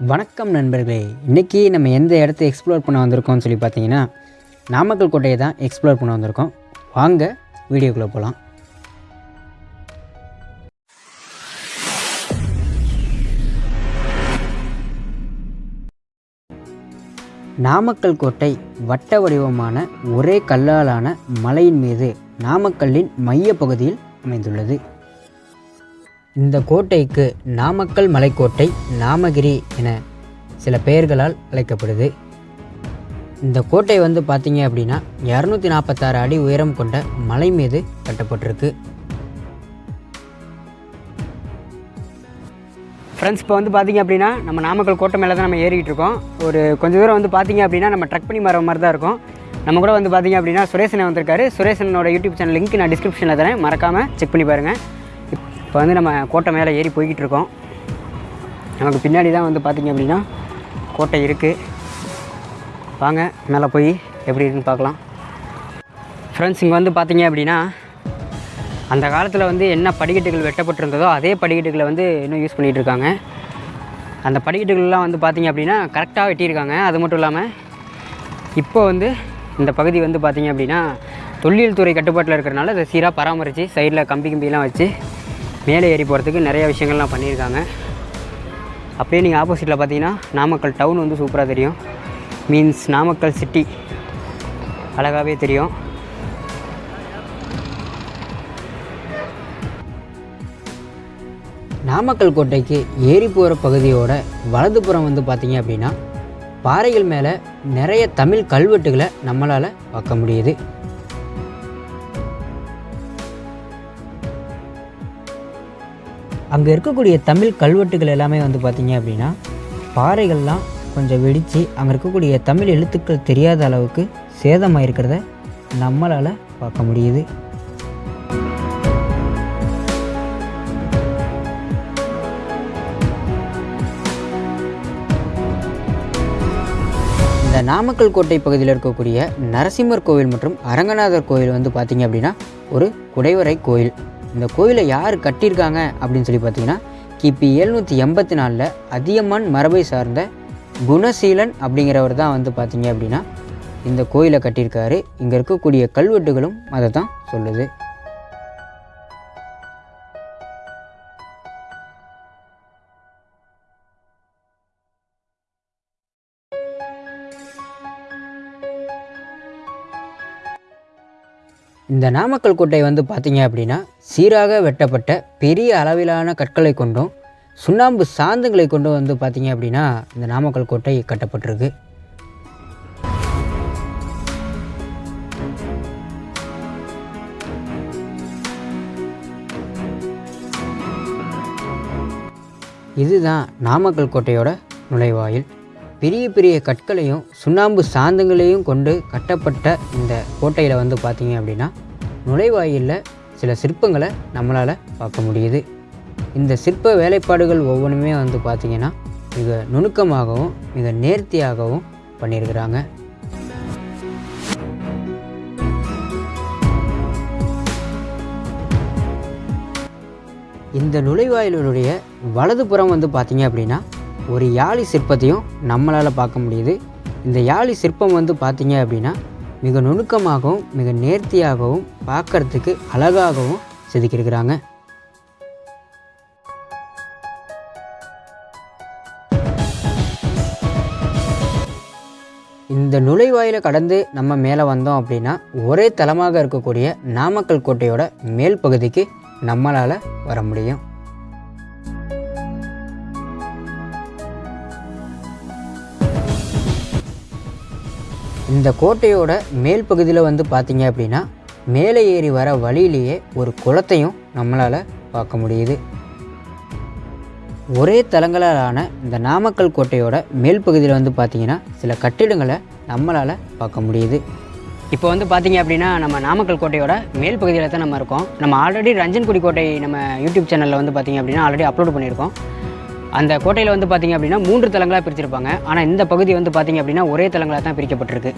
வணக்கம் நண்பர்களே. இன்றைக்கி நம்ம எந்த இடத்த எக்ஸ்ப்ளோர் பண்ண வந்திருக்கோம்னு சொல்லி பார்த்தீங்கன்னா நாமக்கல் கோட்டையை தான் எக்ஸ்ப்ளோர் பண்ண வந்திருக்கோம். வாங்க வீடியோக்குள்ளே போகலாம் நாமக்கல் கோட்டை வட்ட வடிவமான ஒரே கல்லாலான மலையின் மீது நாமக்கல்லின் மைய பகுதியில் அமைந்துள்ளது. இந்த கோட்டைக்கு நாமக்கல் மலைக்கோட்டை நாமகிரி என சில பெயர்களால் அழைக்கப்படுது. இந்த கோட்டை வந்து பார்த்தீங்க அப்படின்னா இரநூத்தி நாற்பத்தாறு அடி உயரம் கொண்ட மலை மீது கட்டப்பட்டிருக்கு. ஃப்ரெண்ட்ஸ் இப்போ வந்து பார்த்தீங்க அப்படின்னா நம்ம நாமக்கல் கோட்டை மேலே தான் நம்ம ஏறிக்கிட்டு இருக்கோம். ஒரு கொஞ்சம் தூரம் வந்து பார்த்தீங்க அப்படின்னா நம்ம ட்ரக் பண்ணி வர மாதிரி தான் இருக்கும். நம்ம கூட வந்து பார்த்தீங்க அப்படின்னா சுரேசனை வந்திருக்காரு. சுரேசனோட யூடியூப் சேனல் லிங்க் நான் டிஸ்கிரிப்ஷனில் தரேன். மறக்காமல் செக் பண்ணி பாருங்கள் இப்போ வந்து நம்ம கோட்டை மேலே ஏறி போய்கிட்டு இருக்கோம் நமக்கு பின்னாடி தான் வந்து பார்த்திங்க அப்படின்னா கோட்டை இருக்குது வாங்க மேலே போய் எப்படி இருக்குன்னு பார்க்கலாம். ஃப்ரெண்ட்ஸ் இங்கே வந்து பார்த்திங்க அப்படின்னா அந்த காலத்தில் வந்து என்ன படிக்கட்டுகள் வெட்டப்பட்டிருந்ததோ அதே படிக்கட்டுகளை வந்து இன்னும் யூஸ் பண்ணிகிட்டு இருக்காங்க அந்த படிக்கட்டுகள்லாம் வந்து பார்த்திங்க அப்படின்னா கரெக்டாக வெட்டியிருக்காங்க. அது மட்டும் இல்லாமல் இப்போ வந்து இந்த பகுதி வந்து பார்த்திங்க அப்படின்னா தொல்லியல் துறை கட்டுப்பாட்டில் இருக்கிறனால அதை சீராக பராமரித்து சைடில் கம்பி கம்பிலாம் வச்சு மேலே ஏறி போகிறதுக்கு நிறைய விஷயங்கள்லாம் பண்ணியிருக்காங்க. அப்படியே நீங்கள் ஆப்போசிட்டில் பார்த்தீங்கன்னா நாமக்கல் டவுன் வந்து சூப்பராக தெரியும். மீன்ஸ் நாமக்கல் சிட்டி அழகாகவே தெரியும். நாமக்கல் கோட்டைக்கு ஏறி போகிற பகுதியோட வலதுபுறம் வந்து பார்த்தீங்க அப்படின்னா பாறைகள் மேலே நிறைய தமிழ் கல்வெட்டுகளை நம்மளால் பார்க்க முடியுது. அங்கே இருக்கக்கூடிய தமிழ் கல்வெட்டுகள் எல்லாமே வந்து பார்த்தீங்க அப்படின்னா பாறைகள்லாம் கொஞ்சம் வெடித்து அங்கே இருக்கக்கூடிய தமிழ் எழுத்துக்கள் தெரியாத அளவுக்கு சேதமாக இருக்கிறத நம்மளால் பார்க்க முடியுது. இந்த நாமக்கல் கோட்டை பகுதியில் இருக்கக்கூடிய நரசிம்மர் கோவில் மற்றும் அரங்கநாதர் கோவில் வந்து பார்த்தீங்க அப்படின்னா ஒரு குடைவரை கோயில். இந்த கோயிலை யார் கட்டியிருக்காங்க அப்படின்னு சொல்லி பார்த்தீங்கன்னா கிபி எழுநூற்றி எண்பத்தி நாலில் அதியமான் மரபை சார்ந்த குணசீலன் அப்படிங்கிறவர் தான் வந்து பார்த்தீங்க அப்படின்னா இந்த கோயிலை கட்டியிருக்காரு. இங்கே இருக்கக்கூடிய கல்வெட்டுகளும் அதை தான் சொல்லுது. இந்த நாமக்கல் கோட்டை வந்து பார்த்தீங்க அப்படின்னா சீராக வெட்டப்பட்ட பெரிய அளவிலான கற்களை கொண்டும் சுண்ணாம்பு சாந்துங்களை கொண்டும் வந்து பார்த்தீங்க அப்படின்னா இந்த நாமக்கல் கோட்டை கட்டப்பட்டிருக்கு. இதுதான் நாமக்கல் கோட்டையோட நுழைவாயில். பெரிய பெரிய கற்களையும் சுண்ணாம்பு சாந்தங்களையும் கொண்டு கட்டப்பட்ட இந்த கோட்டையில் வந்து பார்த்தீங்க அப்படின்னா நுழைவாயிலில் சில சிற்பங்களை நம்மளால் பார்க்க முடியுது. இந்த சிற்ப வேலைப்பாடுகள் ஒவ்வொன்றுமே வந்து பார்த்திங்கன்னா மிக நுணுக்கமாகவும் மிக நேர்த்தியாகவும் பண்ணியிருக்கிறாங்க. இந்த நுழைவாயிலுடைய வலதுபுறம் வந்து பார்த்தீங்க அப்படின்னா ஒரு யாழி சிற்பத்தையும் நம்மளால் பார்க்க முடியுது. இந்த யாழி சிற்பம் வந்து பார்த்திங்க அப்படின்னா மிக நுணுக்கமாகவும் மிக நேர்த்தியாகவும் பார்க்கறதுக்கு அழகாகவும் செதுக்கியிருக்கிறாங்க. இந்த நுழைவாயிலை கடந்து நம்ம மேலே வந்தோம் அப்படின்னா ஒரே தளமாக இருக்கக்கூடிய நாமக்கல் கோட்டையோட மேல் பகுதிக்கு நம்மளால் வர முடியும். இந்த கோட்டையோட மேல் பகுதியில் வந்து பார்த்தீங்க அப்படின்னா மேலே ஏறி வர வழியிலேயே ஒரு குளத்தையும் நம்மளால் பார்க்க முடியுது. ஒரே தலங்களாலான இந்த நாமக்கல் கோட்டையோட மேல் பகுதியில் வந்து பார்த்தீங்கன்னா சில கட்டிடங்களை நம்மளால் பார்க்க முடியுது. இப்போ வந்து பார்த்தீங்க அப்படின்னா நம்ம நாமக்கல் கோட்டையோட மேல் பகுதியில் தான் நம்ம இருக்கோம். நம்ம ஆல்ரெடி ரஞ்சன்குடி கோட்டை நம்ம யூடியூப் சேனலில் வந்து பார்த்தீங்க அப்படின்னா ஆல்ரெடி அப்லோட் பண்ணியிருக்கோம். அந்த கோட்டையில் வந்து பார்த்தீங்க அப்படின்னா மூன்று தலங்களாக பிரிச்சிருப்பாங்க. ஆனால் இந்த பகுதி வந்து பார்த்திங்க அப்படின்னா ஒரே தலங்களாக தான் பிரிக்கப்பட்டிருக்கு.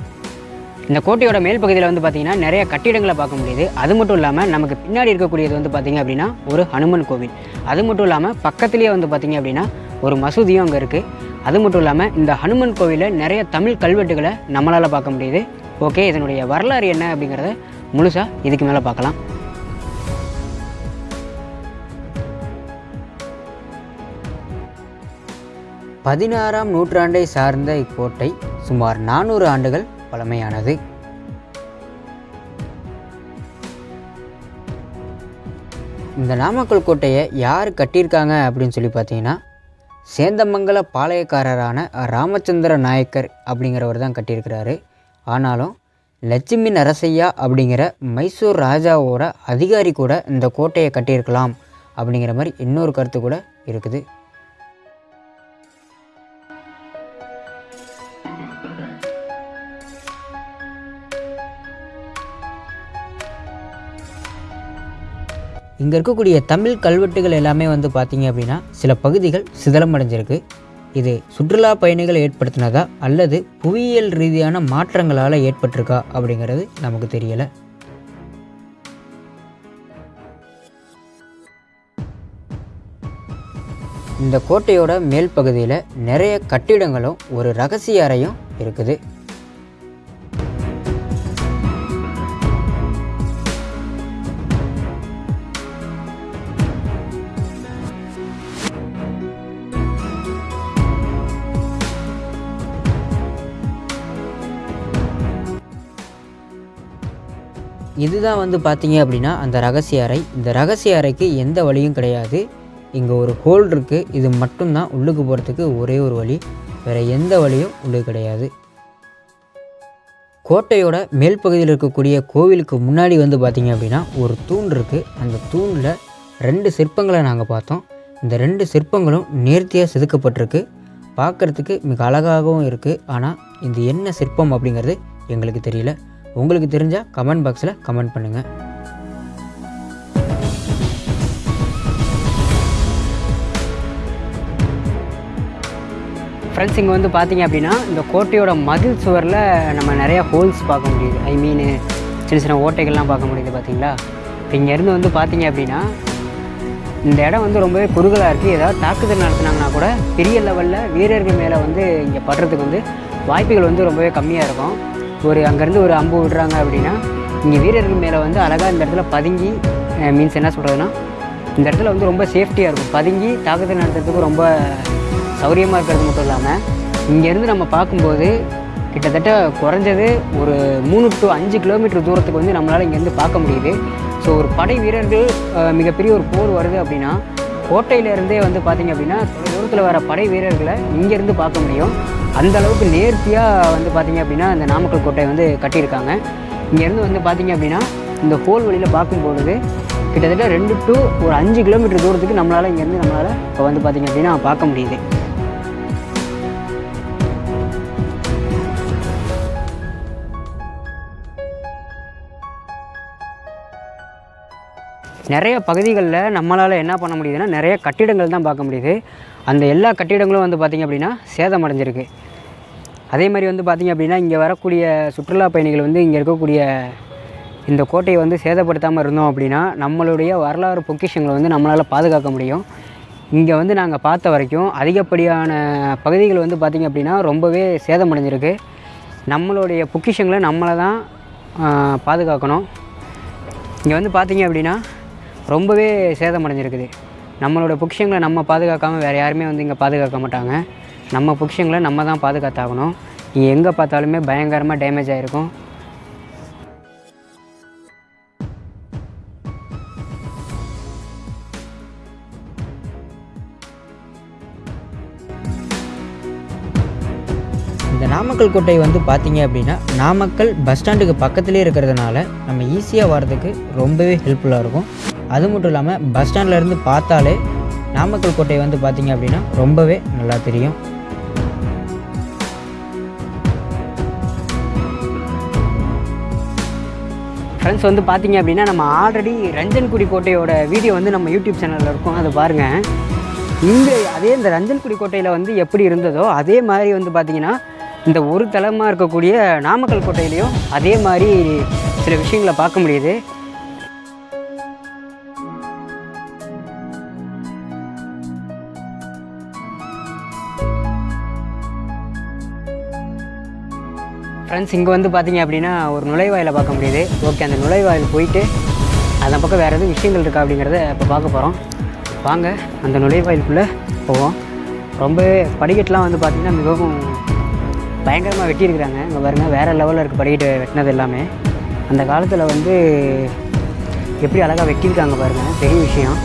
இந்த கோட்டையோட மேல் பகுதியில் வந்து பார்த்தீங்கன்னா நிறைய கட்டிடங்களை பார்க்க முடியுது. அது மட்டும் இல்லாமல் நமக்கு பின்னாடி இருக்கக்கூடியது வந்து பார்த்திங்க அப்படின்னா ஒரு ஹனுமன் கோவில். அது மட்டும் இல்லாமல் பக்கத்துலேயே வந்து பார்த்திங்க அப்படின்னா ஒரு மசூதியும் அங்கே இருக்குது அது மட்டும் இல்லாமல் இந்த ஹனுமன் கோவிலில் நிறைய தமிழ் கல்வெட்டுகளை நம்மளால் பார்க்க முடியுது. ஓகே இதனுடைய வரலாறு என்ன அப்படிங்கிறத முழுசாக இதுக்கு மேலே பார்க்கலாம். பதினாறாம் நூற்றாண்டை சார்ந்த இக்கோட்டை சுமார் நானூறு ஆண்டுகள் பழமையானது. இந்த நாமக்கல் கோட்டையை யார் கட்டியிருக்காங்க அப்படின்னு சொல்லி பார்த்தீங்கன்னா சேந்தமங்கல பாளையக்காரரான ராமச்சந்திர நாயக்கர் அப்படிங்கிறவர் தான் கட்டியிருக்கிறாரு. ஆனாலும் லட்சுமி நரசையா அப்படிங்கிற மைசூர் ராஜாவோட அதிகாரி கூட இந்த கோட்டையை கட்டியிருக்கலாம் அப்படிங்கிற மாதிரி இன்னொரு கருத்து கூட இருக்குது. இங்கே இருக்கக்கூடிய தமிழ் கல்வெட்டுகள் எல்லாமே வந்து பார்த்தீங்க அப்படின்னா சில பகுதிகள் சிதலமடைஞ்சிருக்கு இது சுற்றுலா பயணிகள் ஏற்படுத்தினதா அல்லது புவியியல் ரீதியான மாற்றங்களால் ஏற்பட்டிருக்கா அப்படிங்கிறது நமக்கு தெரியலை. இந்த கோட்டையோட மேல் பகுதியில் நிறைய கட்டிடங்களும் ஒரு ரகசிய அறையும் இருக்குது. இதுதான் வந்து பார்த்தீங்க அப்படின்னா அந்த ரகசிய அறை. இந்த ரகசிய அறைக்கு எந்த வழியும் கிடையாது. இங்கே ஒரு ஹோல் இருக்குது இது மட்டும்தான் உள்ளுக்கு போகிறதுக்கு ஒரே ஒரு வழி. வேறு எந்த வழியும் உள்ளே கிடையாது. கோட்டையோட மேல் பகுதியில் இருக்கக்கூடிய கோவிலுக்கு முன்னாடி வந்து பார்த்தீங்க அப்படின்னா ஒரு தூண் இருக்குது அந்த தூணில் ரெண்டு சிற்பங்களை நாங்கள் பார்த்தோம். இந்த ரெண்டு சிற்பங்களும் நேர்த்தியாக செதுக்கப்பட்டிருக்கு. பார்க்குறதுக்கு மிக அழகாகவும் இருக்குது ஆனால் இது என்ன சிற்பம் அப்படிங்கிறது எங்களுக்கு தெரியல. உங்களுக்கு தெரிஞ்சால் கமெண்ட் பாக்ஸில் கமெண்ட் பண்ணுங்கள் ஃப்ரெண்ட்ஸ் இங்கே வந்து பார்த்தீங்க அப்படின்னா இந்த கோட்டையோட மதில் சுவரில் நம்ம நிறையா ஹோல்ஸ் பார்க்க முடியுது. ஐ மீன் சின்ன சின்ன ஓட்டைகள்லாம் பார்க்க முடியுது பார்த்தீங்களா இப்போ இங்கேருந்து வந்து பார்த்தீங்க அப்படின்னா இந்த இடம் வந்து ரொம்பவே குறுகலாக இருக்குது ஏதாவது தாக்குதல் நடத்துனாங்கன்னா கூட பெரிய லெவலில் வீரர்கள் மேலே வந்து இங்கே படுறதுக்கு வந்து வாய்ப்புகள் வந்து ரொம்பவே கம்மியாக இருக்கும். ஒரு அங்கேருந்து ஒரு அம்பு விடுறாங்க அப்படின்னா இங்கே வீரர்கள் மேலே வந்து அழகாக இந்த இடத்துல பதுங்கி மீன்ஸ் என்ன சொல்கிறதுனா இந்த இடத்துல வந்து ரொம்ப சேஃப்டியாக இருக்கும். பதுங்கி தாக்குதல் நடத்துறதுக்கு ரொம்ப சௌரியமாக இருக்கிறது மட்டும் இல்லாமல் இங்கேருந்து நம்ம பார்க்கும்போது கிட்டத்தட்ட குறைஞ்சது ஒரு மூணு டு அஞ்சு கிலோமீட்டர் தூரத்துக்கு வந்து நம்மளால் இங்கேருந்து பார்க்க முடியுது. ஸோ ஒரு படை வீரர்கள் மிகப்பெரிய ஒரு போர் வருது அப்படின்னா கோட்டையிலேருந்தே வந்து பார்த்திங்க அப்படின்னா தொலை தூரத்தில் வர படை வீரர்களை இங்கேருந்து பார்க்க முடியும். அந்த அளவுக்கு நேர்த்தியாக வந்து பார்த்திங்க அப்படின்னா இந்த நாமக்கல் கோட்டை வந்து கட்டியிருக்காங்க. இங்கேருந்து வந்து பார்த்திங்க அப்படின்னா இந்த ஹோல் வழியில் பார்க்கும்பொழுது கிட்டத்தட்ட ரெண்டு டு ஒரு அஞ்சு கிலோமீட்டர் தூரத்துக்கு நம்மளால் இங்கேருந்து நம்மளால் இப்போ வந்து பார்த்திங்க அப்படின்னா பார்க்க முடியுது. நிறைய பகுதிகளில் நம்மளால் என்ன பண்ண முடியுதுன்னா நிறைய கட்டிடங்கள் தான் பார்க்க முடியுது. அந்த எல்லா கட்டிடங்களும் வந்து பார்த்திங்க அப்படின்னா சேதமடைஞ்சிருக்கு அதே மாதிரி வந்து பார்த்திங்க அப்படின்னா இங்கே வரக்கூடிய சுற்றுலா பயணிகள் வந்து இங்கே இருக்கக்கூடிய இந்த கோட்டையை வந்து சேதப்படுத்தாமல் இருந்தோம் அப்படின்னா நம்மளுடைய வரலாறு பொக்கிஷங்களை வந்து நம்மளால் பாதுகாக்க முடியும். இங்கே வந்து நாங்கள் பார்த்த வரைக்கும் அதிகப்படியான பகுதிகள் வந்து பார்த்திங்க அப்படின்னா ரொம்பவே சேதமடைஞ்சிருக்கு நம்மளுடைய பொக்கிஷங்களை நம்மளை தான் பாதுகாக்கணும். இங்கே வந்து பார்த்திங்க அப்படின்னா ரொம்பவே சேதமடைஞ்சிருக்குது. நம்மளோட பொக்கிஷங்களை நம்ம பாதுகாக்காமல் வேறு யாருமே வந்து இங்கே பாதுகாக்க மாட்டாங்க. நம்ம பொக்கிஷங்களை நம்ம தான் பாதுகாத்தாகணும். இங்கே எங்கே பார்த்தாலுமே பயங்கரமாக டேமேஜ் ஆகிருக்கும் இந்த நாமக்கல் கோட்டை வந்து பார்த்தீங்க அப்படின்னா நாமக்கல் பஸ் ஸ்டாண்டுக்கு பக்கத்துலேயே இருக்கிறதுனால நம்ம ஈஸியாக வர்றதுக்கு ரொம்பவே ஹெல்ப்ஃபுல்லாக இருக்கும். அது மட்டும் இல்லாமல் பஸ் ஸ்டாண்ட்லேருந்து பார்த்தாலே நாமக்கல் கோட்டை வந்து பார்த்தீங்க அப்படின்னா ரொம்பவே நல்லா தெரியும். ஃப்ரெண்ட்ஸ் வந்து பார்த்தீங்க அப்படின்னா நம்ம ஆல்ரெடி ரஞ்சன்குடி கோட்டையோட வீடியோ வந்து நம்ம யூடியூப் சேனலில் இருக்கும். அதை பாருங்கள் இங்கே அதே இந்த ரஞ்சன்குடி கோட்டையில் வந்து எப்படி இருந்ததோ அதே மாதிரி வந்து பார்த்திங்கன்னா இந்த ஒரு தளமாக இருக்கக்கூடிய நாமக்கல் கோட்டையிலையும் அதே மாதிரி சில விஷயங்களை பார்க்க முடியுது. ஃப்ரெண்ட்ஸ் இங்கே வந்து பார்த்தீங்க அப்படின்னா ஒரு நுழைவாயிலை பார்க்க முடியுது. ஓகே அந்த நுழைவாயில் போயிட்டு அதன் பக்கம் வேறு எதுவும் விஷயங்கள் இருக்கா அப்படிங்கிறத இப்போ பார்க்க போகிறோம் வாங்க அந்த நுழைவாயிலுக்குள்ளே போவோம். ரொம்ப படிக்கட்டெலாம் வந்து பார்த்திங்கன்னா மிகவும் பயங்கரமாக வெட்டியிருக்கிறாங்க. இங்கே பாருங்க வேறு லெவலில் இருக்குது படிக்கட்டு வெட்டினது எல்லாமே. அந்த காலத்தில் வந்து எப்படி அழகாக வெட்டியிருக்காங்க பாருங்கள் பெரிய விஷயம்.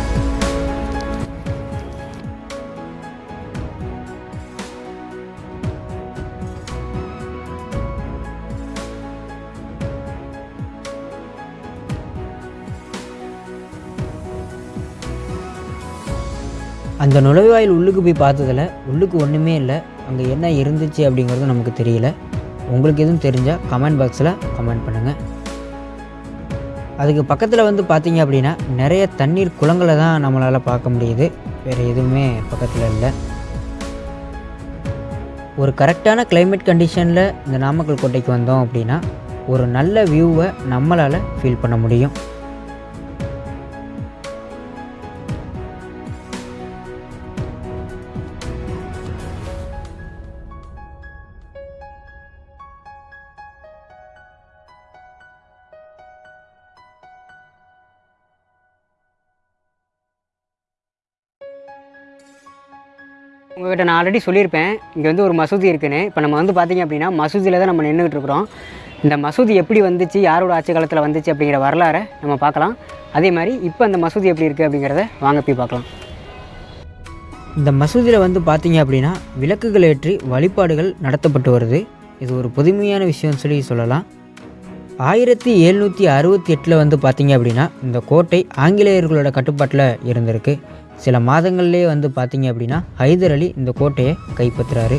அந்த நுழைவாயில் உள்ளுக்கு போய் பார்த்ததில் உள்ளுக்கு ஒன்றுமே இல்லை. அங்கே என்ன இருந்துச்சு அப்படிங்கிறது நமக்கு தெரியல. உங்களுக்கு எதுவும் தெரிஞ்சால் கமெண்ட் பாக்ஸில் கமெண்ட் பண்ணுங்கள் அதுக்கு பக்கத்தில் வந்து பார்த்தீங்க அப்படின்னா நிறைய தண்ணீர் குளங்களை தான் நம்மளால் பார்க்க முடியுது. வேறு எதுவுமே பக்கத்தில் இல்லை. ஒரு கரெக்டான கிளைமேட் கண்டிஷனில் இந்த நாமக்கல் கோட்டைக்கு வந்தோம் அப்படின்னா ஒரு நல்ல வியூவை நம்மளால் ஃபீல் பண்ண முடியும். உங்கள்கிட்ட நான் ஆல்ரெடி சொல்லியிருப்பேன். இங்கே வந்து ஒரு மசூதி இருக்குன்னு. இப்போ நம்ம வந்து பார்த்திங்க அப்படின்னா மசூதியில் தான் நம்ம நின்றுட்டு இருக்கிறோம். இந்த மசூதி எப்படி வந்துச்சு யாரோட ஆட்சி காலத்தில் வந்துச்சு அப்படிங்கிற வரலாறை நம்ம பார்க்கலாம். அதே மாதிரி இப்போ அந்த மசூதி எப்படி இருக்குது அப்படிங்கிறத வாங்க போய் பார்க்கலாம். இந்த மசூதியில் வந்து பார்த்தீங்க அப்படின்னா விளக்குகள் ஏற்றி வழிபாடுகள் நடத்தப்பட்டு வருது. இது ஒரு புதுமையான விஷயம்னு சொல்லி சொல்லலாம். ஆயிரத்தி எழுநூற்றி அறுபத்தி எட்டில் வந்து பார்த்தீங்க அப்படின்னா இந்த கோட்டை ஆங்கிலேயர்களோட கட்டுப்பாட்டில் இருந்திருக்கு. சில மாதங்கள்லேயே வந்து பார்த்தீங்க அப்படின்னா ஹைதர் அலி இந்த கோட்டையை கைப்பற்றுறாரு.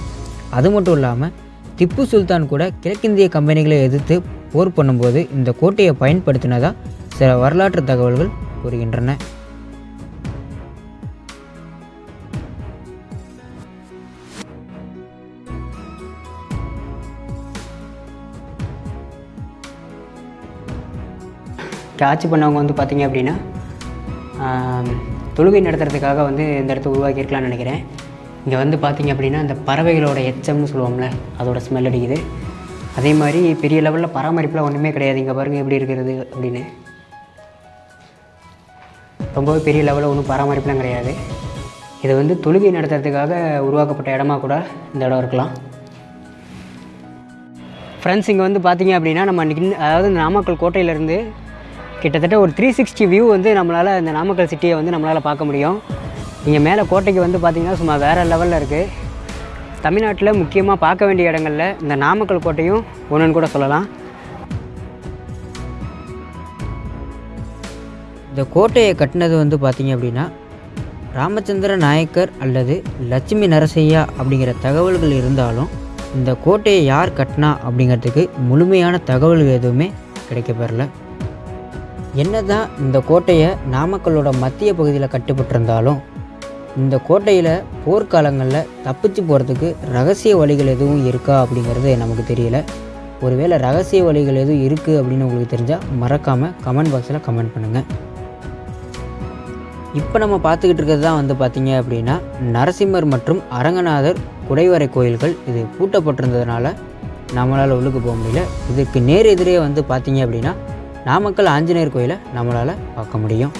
அது மட்டும் இல்லாமல் திப்பு சுல்தான் கூட கிழக்கிந்திய கம்பெனிகளை எதிர்த்து போர் பண்ணும்போது இந்த கோட்டையை பயன்படுத்தினதாக சில வரலாற்று தகவல்கள் கூறுகின்றன. ஆட்சி பண்ணவங்க வந்து பார்த்தீங்க அப்படின்னா தொழுகை நடத்துறதுக்காக வந்து இந்த இடத்த உருவாக்கியிருக்கலாம்னு நினைக்கிறேன். இங்கே வந்து பார்த்திங்க அப்படின்னா இந்த பறவைகளோட எச்சம்னு சொல்லுவோம்ல அதோட ஸ்மெல் அடிக்குது. அதே மாதிரி பெரிய லெவலில் பராமரிப்புலாம் ஒன்றுமே கிடையாது. இங்கே பாருங்கள் எப்படி இருக்கிறது அப்படின்னு. ரொம்பவே பெரிய லெவலில் ஒன்றும் பராமரிப்புலாம் கிடையாது. இது வந்து தொழுகை நடத்துறதுக்காக உருவாக்கப்பட்ட இடமா கூட இந்த இடம் இருக்கலாம். ஃப்ரெண்ட்ஸ் இங்கே வந்து பார்த்திங்க அப்படின்னா நம்ம நின் அதாவது நாமக்கல் கோட்டையிலேருந்து கிட்டத்தட்ட ஒரு த்ரீ சிக்ஸ்டி வியூ வந்து நம்மளால் இந்த நாமக்கல் சிட்டியை வந்து நம்மளால் பார்க்க முடியும். இங்கே மேலே கோட்டைக்கு வந்து பார்த்திங்கன்னா சும்மா வேறு லெவலில் இருக்குது தமிழ்நாட்டில் முக்கியமாக பார்க்க வேண்டிய இடங்களில் இந்த நாமக்கல் கோட்டையும் ஒன்றுன்னு கூட சொல்லலாம். இந்த கோட்டையை கட்டினது வந்து பார்த்திங்க அப்படின்னா ராமச்சந்திர நாயக்கர் அல்லது லட்சுமி நரசையா அப்படிங்கிற தகவல்கள் இருந்தாலும் இந்த கோட்டையை யார் கட்டினா அப்படிங்கிறதுக்கு முழுமையான தகவல்கள் எதுவுமே கிடைக்கப்பெறல. என்னதான் இந்த கோட்டையை நாமக்கல்லோட மத்திய பகுதியில் கட்டுப்பட்டிருந்தாலும் இந்த கோட்டையில் போர்க்காலங்களில் தப்பிச்சு போகிறதுக்கு ரகசிய வழிகள் எதுவும் இருக்கா அப்படிங்கிறது நமக்கு தெரியல. ஒருவேளை ரகசிய வழிகள் எதுவும் இருக்குது அப்படின்னு உங்களுக்கு தெரிஞ்சால் மறக்காமல் கமெண்ட் பாக்ஸில் கமெண்ட் பண்ணுங்கள் இப்போ நம்ம பார்த்துக்கிட்டு இருக்கிறது தான் வந்து பார்த்திங்க அப்படின்னா நரசிம்மர் மற்றும் அரங்கநாதர் குடைவரை கோயில்கள் இது பூட்டப்பட்டிருந்ததுனால நம்மளால் உள்ளுக்கு போக முடியல. இதுக்கு நேர் எதிரே வந்து பார்த்திங்க அப்படின்னா நாமக்கல் ஆஞ்சநேயர் கோயிலை நம்மளால் பார்க்க முடியும்.